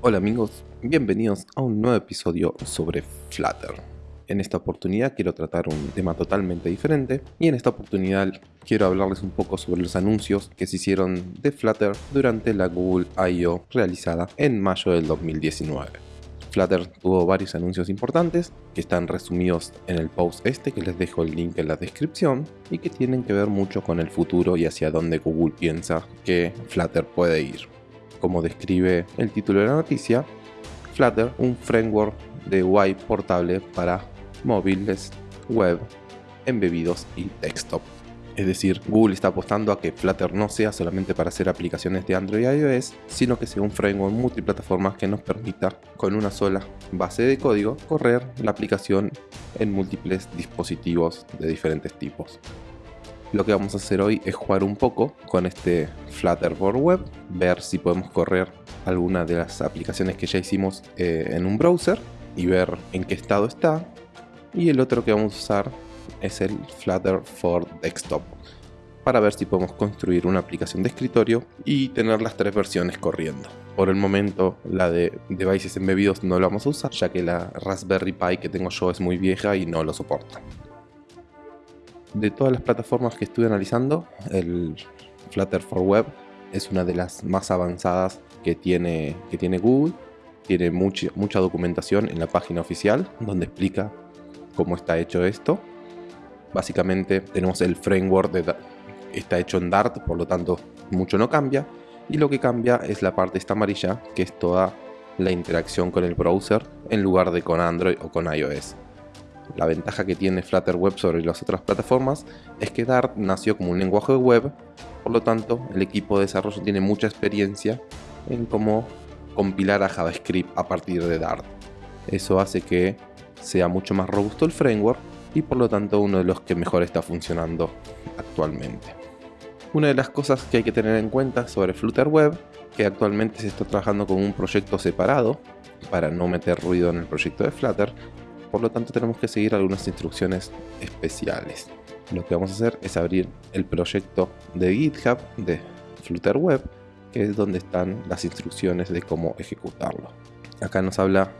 Hola amigos, bienvenidos a un nuevo episodio sobre Flutter. En esta oportunidad quiero tratar un tema totalmente diferente y en esta oportunidad quiero hablarles un poco sobre los anuncios que se hicieron de Flutter durante la Google I.O. realizada en mayo del 2019. Flutter tuvo varios anuncios importantes que están resumidos en el post este que les dejo el link en la descripción y que tienen que ver mucho con el futuro y hacia dónde Google piensa que Flutter puede ir como describe el título de la noticia, Flutter, un framework de UI portable para móviles, web, embebidos y desktop. Es decir, Google está apostando a que Flutter no sea solamente para hacer aplicaciones de Android y iOS, sino que sea un framework multiplataforma que nos permita, con una sola base de código, correr la aplicación en múltiples dispositivos de diferentes tipos. Lo que vamos a hacer hoy es jugar un poco con este Flutterboard Web, ver si podemos correr alguna de las aplicaciones que ya hicimos eh, en un browser y ver en qué estado está. Y el otro que vamos a usar es el Flutter for Desktop para ver si podemos construir una aplicación de escritorio y tener las tres versiones corriendo. Por el momento la de devices embebidos no la vamos a usar ya que la Raspberry Pi que tengo yo es muy vieja y no lo soporta de todas las plataformas que estuve analizando, el Flutter for Web es una de las más avanzadas que tiene, que tiene Google. Tiene mucha, documentación en la página oficial donde explica cómo está hecho esto. Básicamente tenemos el framework de, está hecho en Dart, por lo tanto mucho no cambia. Y lo que cambia es la parte esta amarilla, que es toda la interacción con el browser en lugar de con Android o con iOS. La ventaja que tiene Flutter Web sobre las otras plataformas es que Dart nació como un lenguaje web, por lo tanto el equipo de desarrollo tiene mucha experiencia en cómo compilar a JavaScript a partir de Dart. Eso hace que sea mucho más robusto el framework y por lo tanto uno de los que mejor está funcionando actualmente. Una de las cosas que hay que tener en cuenta sobre Flutter Web, que actualmente se está trabajando con un proyecto separado para no meter ruido en el proyecto de Flutter, por lo tanto tenemos que seguir algunas instrucciones especiales. Lo que vamos a hacer es abrir el proyecto de GitHub de Flutter Web, que es donde están las instrucciones de cómo ejecutarlo. Acá nos habla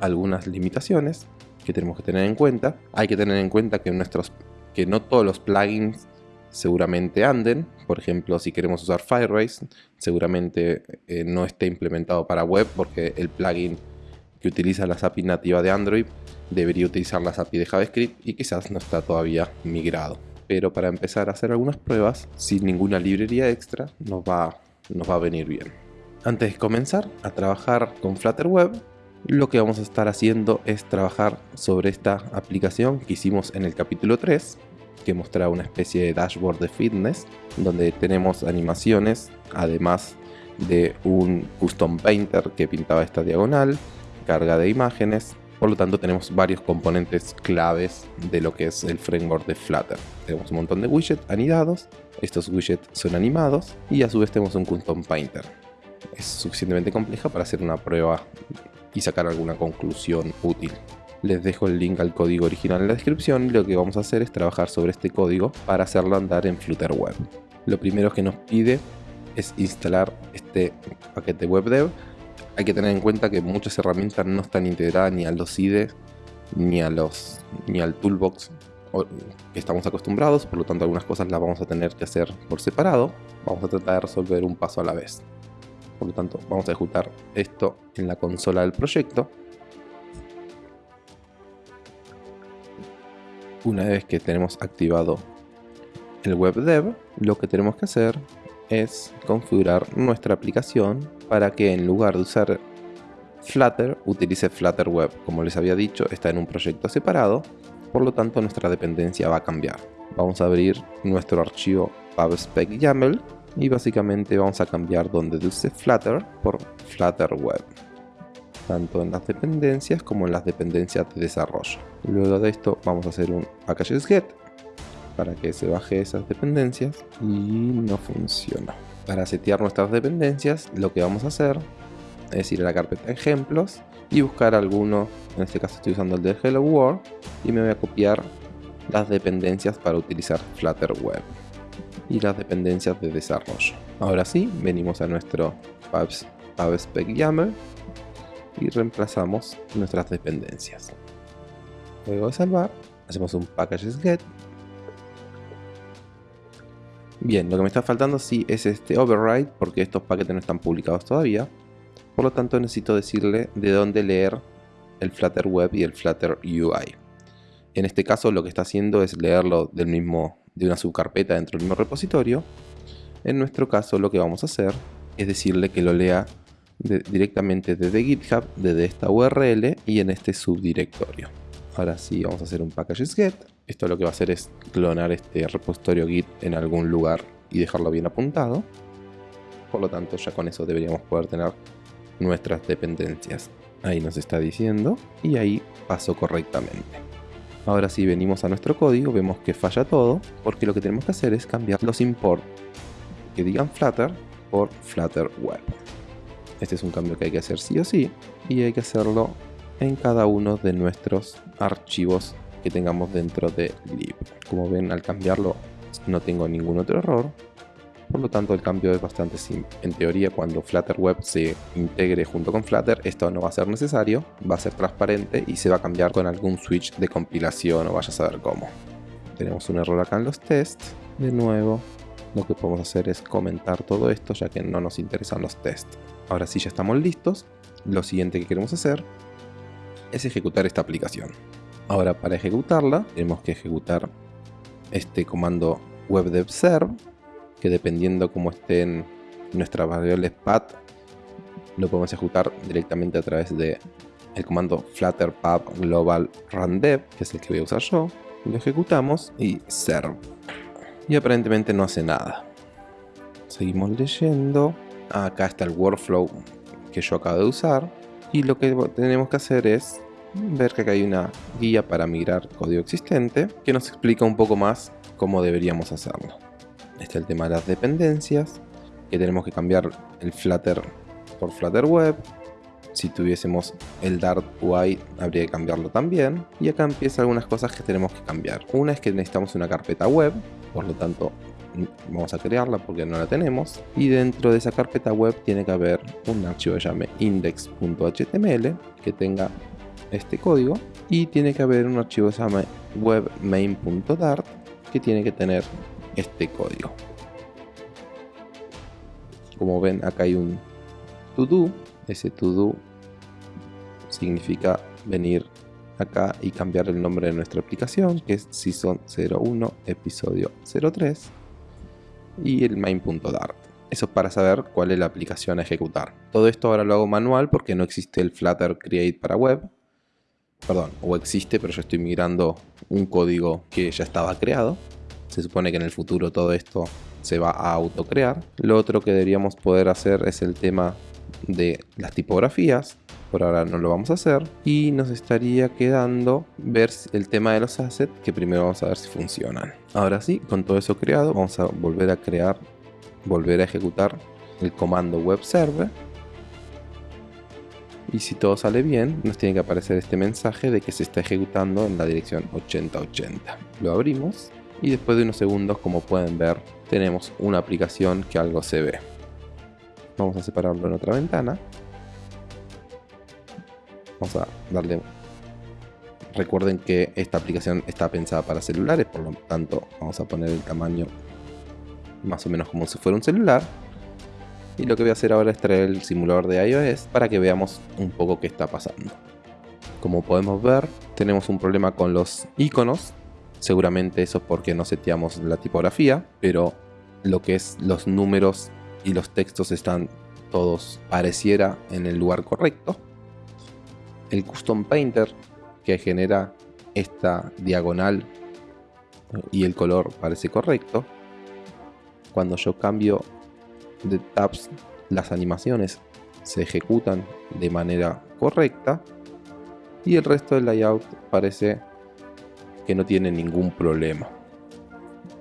algunas limitaciones que tenemos que tener en cuenta. Hay que tener en cuenta que, nuestros, que no todos los plugins seguramente anden. Por ejemplo, si queremos usar Firebase, seguramente eh, no esté implementado para web porque el plugin que utiliza las API nativa de Android debería utilizar las API de JavaScript y quizás no está todavía migrado. Pero para empezar a hacer algunas pruebas sin ninguna librería extra nos va, nos va a venir bien. Antes de comenzar a trabajar con Flutter Web, lo que vamos a estar haciendo es trabajar sobre esta aplicación que hicimos en el capítulo 3 que mostraba una especie de dashboard de fitness donde tenemos animaciones además de un custom painter que pintaba esta diagonal carga de imágenes. Por lo tanto tenemos varios componentes claves de lo que es el framework de Flutter. Tenemos un montón de widgets anidados, estos widgets son animados y a su vez tenemos un custom painter. Es suficientemente compleja para hacer una prueba y sacar alguna conclusión útil. Les dejo el link al código original en la descripción lo que vamos a hacer es trabajar sobre este código para hacerlo andar en Flutter Web. Lo primero que nos pide es instalar este paquete WebDev hay que tener en cuenta que muchas herramientas no están integradas ni a los IDE ni, a los, ni al toolbox que estamos acostumbrados, por lo tanto algunas cosas las vamos a tener que hacer por separado. Vamos a tratar de resolver un paso a la vez. Por lo tanto, vamos a ejecutar esto en la consola del proyecto. Una vez que tenemos activado el WebDev, lo que tenemos que hacer es configurar nuestra aplicación para que en lugar de usar Flutter utilice Flutter Web. Como les había dicho, está en un proyecto separado, por lo tanto nuestra dependencia va a cambiar. Vamos a abrir nuestro archivo pubspec YAML y básicamente vamos a cambiar donde dice Flutter por Flutter Web tanto en las dependencias como en las dependencias de desarrollo. Luego de esto vamos a hacer un packages get para que se baje esas dependencias y no funciona. Para setear nuestras dependencias lo que vamos a hacer es ir a la carpeta ejemplos y buscar alguno, en este caso estoy usando el de Hello World y me voy a copiar las dependencias para utilizar Flutter Web y las dependencias de desarrollo. Ahora sí, venimos a nuestro pubspec.yaml y reemplazamos nuestras dependencias. Luego de salvar, hacemos un packages get. Bien, lo que me está faltando sí es este override porque estos paquetes no están publicados todavía. Por lo tanto necesito decirle de dónde leer el Flutter Web y el Flutter UI. En este caso lo que está haciendo es leerlo del mismo, de una subcarpeta dentro del mismo repositorio. En nuestro caso lo que vamos a hacer es decirle que lo lea directamente desde GitHub, desde esta URL y en este subdirectorio. Ahora sí vamos a hacer un packages. Esto lo que va a hacer es clonar este repositorio git en algún lugar y dejarlo bien apuntado. Por lo tanto ya con eso deberíamos poder tener nuestras dependencias. Ahí nos está diciendo y ahí pasó correctamente. Ahora si venimos a nuestro código vemos que falla todo porque lo que tenemos que hacer es cambiar los import que digan Flutter por Flutter Web. Este es un cambio que hay que hacer sí o sí y hay que hacerlo en cada uno de nuestros archivos que tengamos dentro de lib. Como ven al cambiarlo no tengo ningún otro error por lo tanto el cambio es bastante simple. En teoría cuando Flutter Web se integre junto con Flutter esto no va a ser necesario, va a ser transparente y se va a cambiar con algún switch de compilación o vaya a saber cómo. Tenemos un error acá en los tests, de nuevo lo que podemos hacer es comentar todo esto ya que no nos interesan los tests. Ahora sí ya estamos listos, lo siguiente que queremos hacer es ejecutar esta aplicación. Ahora para ejecutarla tenemos que ejecutar este comando webdevserve que dependiendo cómo estén nuestras variables path, lo podemos ejecutar directamente a través de el comando flutter pub global rundev, que es el que voy a usar yo. Lo ejecutamos y serve. Y aparentemente no hace nada. Seguimos leyendo. Acá está el workflow que yo acabo de usar. Y lo que tenemos que hacer es ver que acá hay una guía para migrar código existente que nos explica un poco más cómo deberíamos hacerlo está el tema de las dependencias, que tenemos que cambiar el Flutter por Flutter Web. Si tuviésemos el Dart UI habría que cambiarlo también. Y acá empiezan algunas cosas que tenemos que cambiar. Una es que necesitamos una carpeta web, por lo tanto vamos a crearla porque no la tenemos. Y dentro de esa carpeta web tiene que haber un archivo que llame index.html que tenga este código. Y tiene que haber un archivo que se llame webmain.dart que tiene que tener este código. Como ven, acá hay un to do. Ese to do significa venir acá y cambiar el nombre de nuestra aplicación, que es Season 01, episodio 03, y el main.dart. Eso para saber cuál es la aplicación a ejecutar. Todo esto ahora lo hago manual porque no existe el Flutter Create para web. Perdón, o existe, pero yo estoy migrando un código que ya estaba creado. Se supone que en el futuro todo esto se va a autocrear. Lo otro que deberíamos poder hacer es el tema de las tipografías. Por ahora no lo vamos a hacer. Y nos estaría quedando ver el tema de los assets, que primero vamos a ver si funcionan. Ahora sí, con todo eso creado, vamos a volver a crear, volver a ejecutar el comando web server. Y si todo sale bien, nos tiene que aparecer este mensaje de que se está ejecutando en la dirección 8080. Lo abrimos y después de unos segundos como pueden ver tenemos una aplicación que algo se ve. Vamos a separarlo en otra ventana. Vamos a darle. Recuerden que esta aplicación está pensada para celulares por lo tanto vamos a poner el tamaño más o menos como si fuera un celular y lo que voy a hacer ahora es traer el simulador de iOS para que veamos un poco qué está pasando como podemos ver tenemos un problema con los iconos Seguramente eso es porque no seteamos la tipografía, pero lo que es los números y los textos están todos pareciera en el lugar correcto. El Custom Painter que genera esta diagonal y el color parece correcto. Cuando yo cambio de tabs, las animaciones se ejecutan de manera correcta y el resto del layout parece que no tiene ningún problema.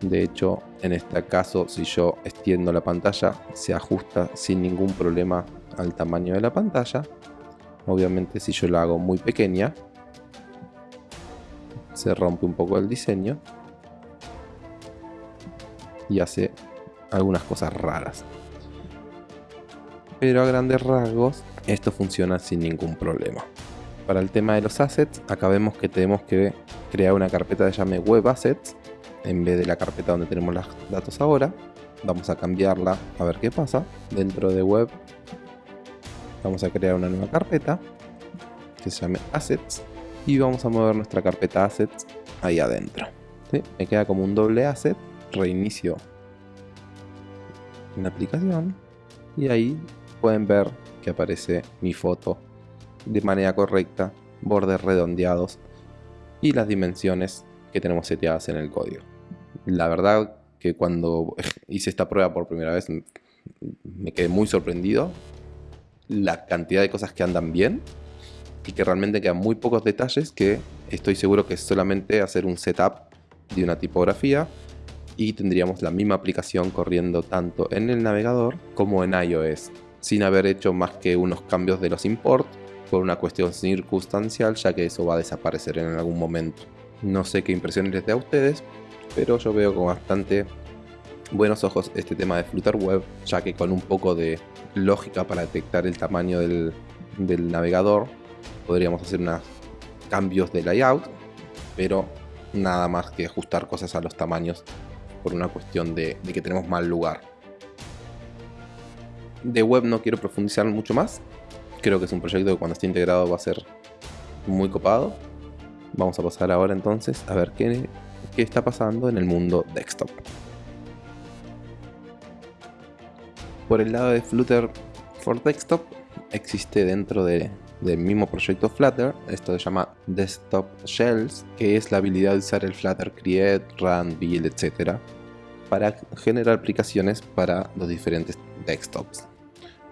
De hecho, en este caso, si yo extiendo la pantalla, se ajusta sin ningún problema al tamaño de la pantalla. Obviamente, si yo la hago muy pequeña, se rompe un poco el diseño y hace algunas cosas raras. Pero a grandes rasgos esto funciona sin ningún problema. Para el tema de los assets, acá vemos que tenemos que crear una carpeta de llame web assets en vez de la carpeta donde tenemos los datos ahora. Vamos a cambiarla a ver qué pasa. Dentro de web vamos a crear una nueva carpeta que se llame assets y vamos a mover nuestra carpeta assets ahí adentro. Me queda como un doble asset, reinicio la aplicación y ahí pueden ver que aparece mi foto de manera correcta, bordes redondeados y las dimensiones que tenemos seteadas en el código. La verdad que cuando hice esta prueba por primera vez me quedé muy sorprendido la cantidad de cosas que andan bien y que realmente quedan muy pocos detalles que estoy seguro que es solamente hacer un setup de una tipografía y tendríamos la misma aplicación corriendo tanto en el navegador como en iOS sin haber hecho más que unos cambios de los import por una cuestión circunstancial ya que eso va a desaparecer en algún momento. No sé qué impresiones les da a ustedes, pero yo veo con bastante buenos ojos este tema de Flutter Web, ya que con un poco de lógica para detectar el tamaño del, navegador podríamos hacer unos cambios de layout, pero nada más que ajustar cosas a los tamaños por una cuestión de que tenemos mal lugar. De web no quiero profundizar mucho más, creo que es un proyecto que cuando esté integrado va a ser muy copado. Vamos a pasar ahora entonces a ver qué, qué está pasando en el mundo desktop. Por el lado de Flutter for Desktop, existe dentro del mismo proyecto Flutter, esto se llama Desktop Shells, que es la habilidad de usar el Flutter Create, Run, Build, etc. para generar aplicaciones para los diferentes desktops.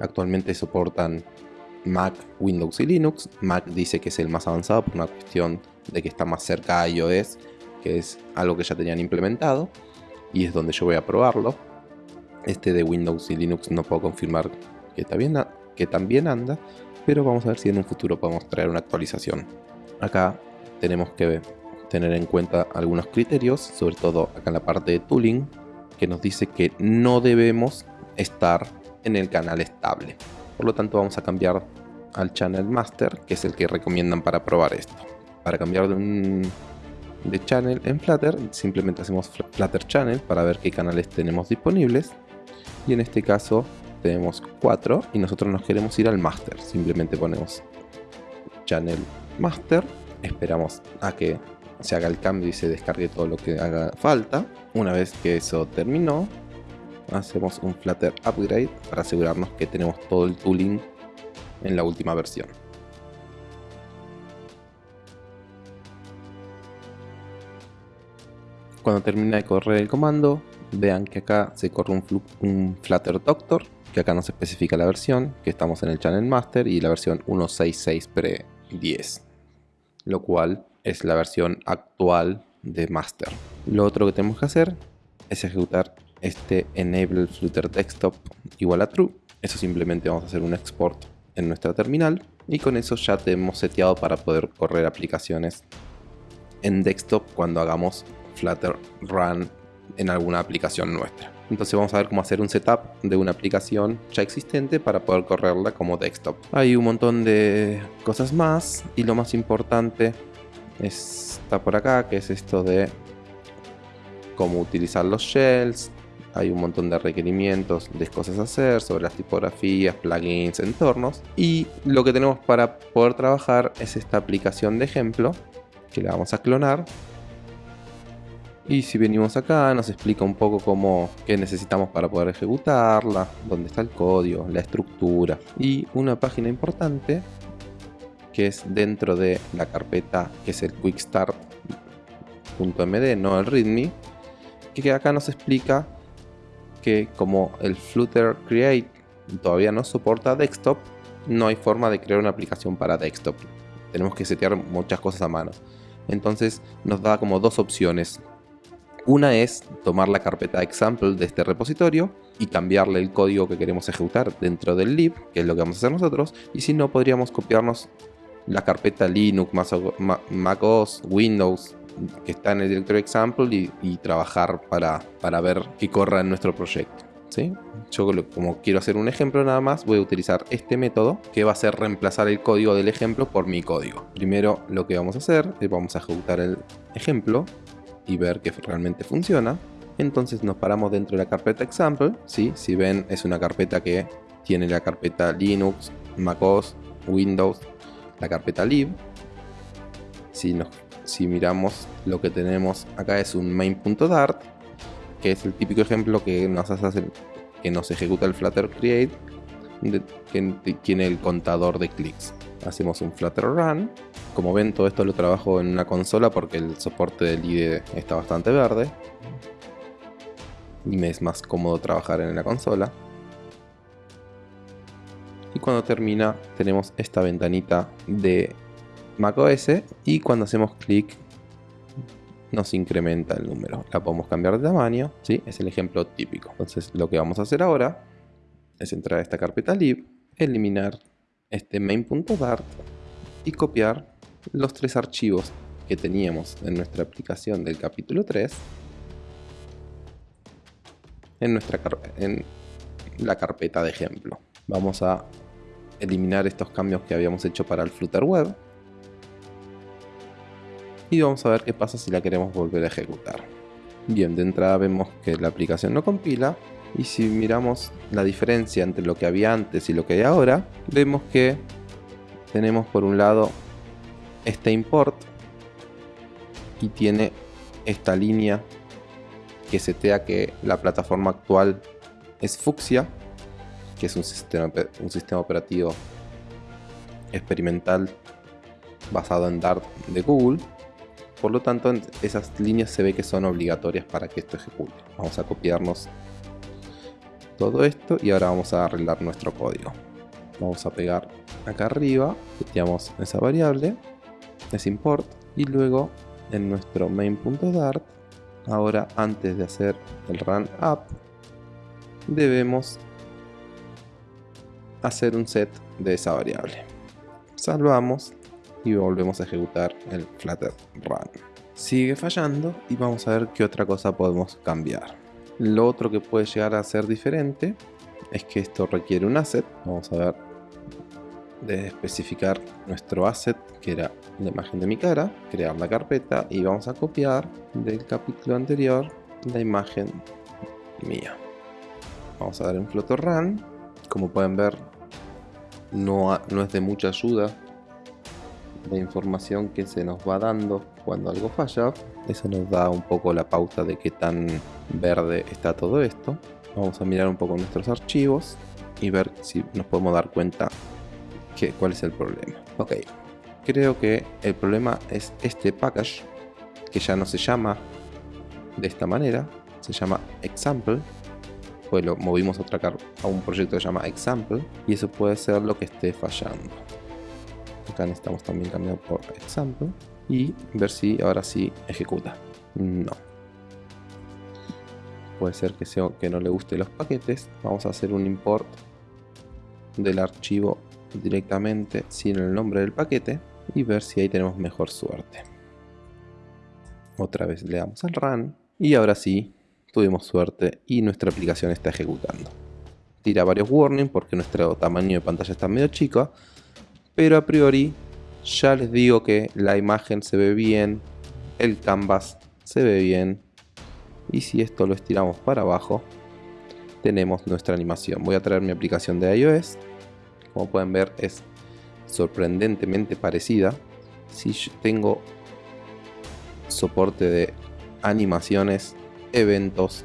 Actualmente soportan Mac, Windows y Linux. Mac dice que es el más avanzado por una cuestión de que está más cerca a iOS, que es algo que ya tenían implementado y es donde yo voy a probarlo. Este de Windows y Linux no puedo confirmar que también, que también anda, pero vamos a ver si en un futuro podemos traer una actualización. Acá tenemos que tener en cuenta algunos criterios, sobre todo acá en la parte de tooling, que nos dice que no debemos estar en el canal estable. Por lo tanto vamos a cambiar al Channel Master, que es el que recomiendan para probar esto. Para cambiar de un channel en Flutter, simplemente hacemos Flutter Channel para ver qué canales tenemos disponibles. Y en este caso tenemos 4 y nosotros nos queremos ir al Master. Simplemente ponemos Channel Master, esperamos a que se haga el cambio y se descargue todo lo que haga falta. Una vez que eso terminó, hacemos un Flutter Upgrade para asegurarnos que tenemos todo el tooling en la última versión. Cuando termina de correr el comando, vean que acá se corre un, Flutter Doctor, que acá nos especifica la versión, que estamos en el Channel Master y la versión 1.6.6 Pre 10, lo cual es la versión actual de Master. Lo otro que tenemos que hacer es ejecutar este enable flutter desktop igual a true. Eso simplemente vamos a hacer un export en nuestra terminal y con eso ya tenemos seteado para poder correr aplicaciones en desktop cuando hagamos flutter run en alguna aplicación nuestra. Entonces vamos a ver cómo hacer un setup de una aplicación ya existente para poder correrla como desktop. Hay un montón de cosas más y lo más importante está por acá, que es esto de cómo utilizar los shells, hay un montón de requerimientos de cosas a hacer sobre las tipografías, plugins, entornos. Y lo que tenemos para poder trabajar es esta aplicación de ejemplo que la vamos a clonar. Y si venimos acá nos explica un poco cómo qué necesitamos para poder ejecutarla, dónde está el código, la estructura y una página importante que es dentro de la carpeta que es el quickstart.md, no el readme, que acá nos explica que como el Flutter Create todavía no soporta desktop, no hay forma de crear una aplicación para desktop. Tenemos que setear muchas cosas a mano. Entonces nos da como dos opciones. Una es tomar la carpeta example de este repositorio y cambiarle el código que queremos ejecutar dentro del lib, que es lo que vamos a hacer nosotros. Y si no, podríamos copiarnos la carpeta Linux, MacOS, Windows, que está en el directorio example y, trabajar para, para ver que corra en nuestro proyecto. ¿sí? Yo como quiero hacer un ejemplo nada más, voy a utilizar este método que va a ser reemplazar el código del ejemplo por mi código. Primero lo que vamos a hacer es vamos a ejecutar el ejemplo y ver que realmente funciona. Entonces nos paramos dentro de la carpeta example, ¿sí? si ven es una carpeta que tiene la carpeta Linux, MacOS, Windows, la carpeta lib. Si, nos, si miramos lo que tenemos acá es un main.dart, que es el típico ejemplo que nos hace que nos ejecuta el Flutter Create, que tiene el contador de clics. Hacemos un Flutter Run. Como ven, todo esto lo trabajo en una consola porque el soporte del IDE está bastante verde. Y me es más cómodo trabajar en la consola y cuando termina tenemos esta ventanita de macOS y cuando hacemos clic nos incrementa el número. La podemos cambiar de tamaño, ¿sí? es el ejemplo típico. Entonces lo que vamos a hacer ahora es entrar a esta carpeta lib, eliminar este main.dart y copiar los tres archivos que teníamos en nuestra aplicación del capítulo 3 en, nuestra en la carpeta de ejemplo. Vamos a eliminar estos cambios que habíamos hecho para el Flutter Web. Y vamos a ver qué pasa si la queremos volver a ejecutar. Bien, de entrada vemos que la aplicación no compila. Y si miramos la diferencia entre lo que había antes y lo que hay ahora, vemos que tenemos por un lado este import y tiene esta línea que setea que la plataforma actual es fucsia que es un sistema, un sistema operativo experimental basado en Dart de Google. Por lo tanto, esas líneas se ve que son obligatorias para que esto ejecute. Vamos a copiarnos todo esto y ahora vamos a arreglar nuestro código. Vamos a pegar acá arriba, seteamos esa variable, es import, y luego en nuestro main.dart, ahora antes de hacer el run up, debemos hacer un set de esa variable. Salvamos y volvemos a ejecutar el flutter run. Sigue fallando y vamos a ver qué otra cosa podemos cambiar. Lo otro que puede llegar a ser diferente es que esto requiere un asset. Vamos a ver de especificar nuestro asset que era la imagen de mi cara, crear la carpeta y vamos a copiar del capítulo anterior la imagen mía. Vamos a dar en Flutter Run. Como pueden ver, no, no es de mucha ayuda la información que se nos va dando cuando algo falla. Eso nos da un poco la pauta de qué tan verde está todo esto. Vamos a mirar un poco nuestros archivos y ver si nos podemos dar cuenta que, cuál es el problema. Ok, creo que el problema es este package que ya no se llama de esta manera, se llama example pues lo movimos a, otra a un proyecto que se llama example y eso puede ser lo que esté fallando. Acá necesitamos también cambiar por example y ver si ahora sí ejecuta. No. Puede ser que, sea, que no le guste los paquetes. Vamos a hacer un import del archivo directamente sin el nombre del paquete y ver si ahí tenemos mejor suerte. Otra vez le damos al run y ahora sí tuvimos suerte y nuestra aplicación está ejecutando. Tira varios warnings porque nuestro tamaño de pantalla está medio chico, pero a priori ya les digo que la imagen se ve bien, el canvas se ve bien y si esto lo estiramos para abajo tenemos nuestra animación. Voy a traer mi aplicación de iOS, como pueden ver es sorprendentemente parecida. Si tengo soporte de animaciones eventos,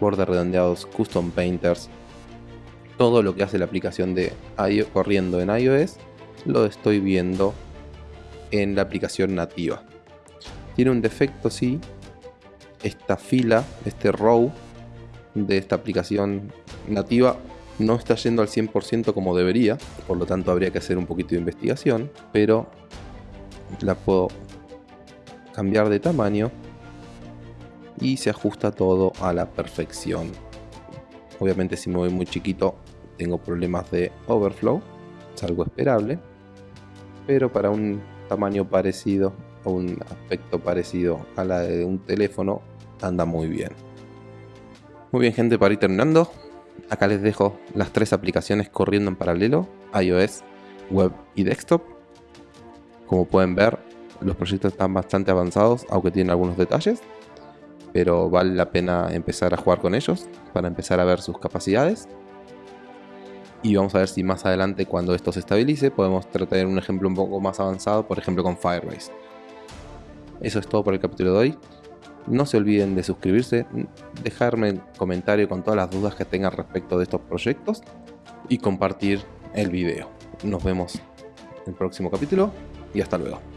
bordes redondeados, custom painters, todo lo que hace la aplicación de iOS corriendo en iOS, lo estoy viendo en la aplicación nativa. Tiene un defecto, sí, esta fila, este row de esta aplicación nativa no está yendo al 100% como debería, por lo tanto habría que hacer un poquito de investigación, pero la puedo cambiar de tamaño y se ajusta todo a la perfección. Obviamente si me voy muy chiquito tengo problemas de overflow, es algo esperable, pero para un tamaño parecido o un aspecto parecido a la de un teléfono anda muy bien. Muy bien gente, para ir terminando, acá les dejo las tres aplicaciones corriendo en paralelo, iOS, web y desktop. Como pueden ver, los proyectos están bastante avanzados, aunque tienen algunos detalles. Pero vale la pena empezar a jugar con ellos para empezar a ver sus capacidades. Y vamos a ver si más adelante, cuando esto se estabilice, podemos tratar un ejemplo un poco más avanzado, por ejemplo con Firebase. Eso es todo por el capítulo de hoy. No se olviden de suscribirse, dejarme un comentario con todas las dudas que tengan respecto de estos proyectos y compartir el video. Nos vemos en el próximo capítulo y hasta luego.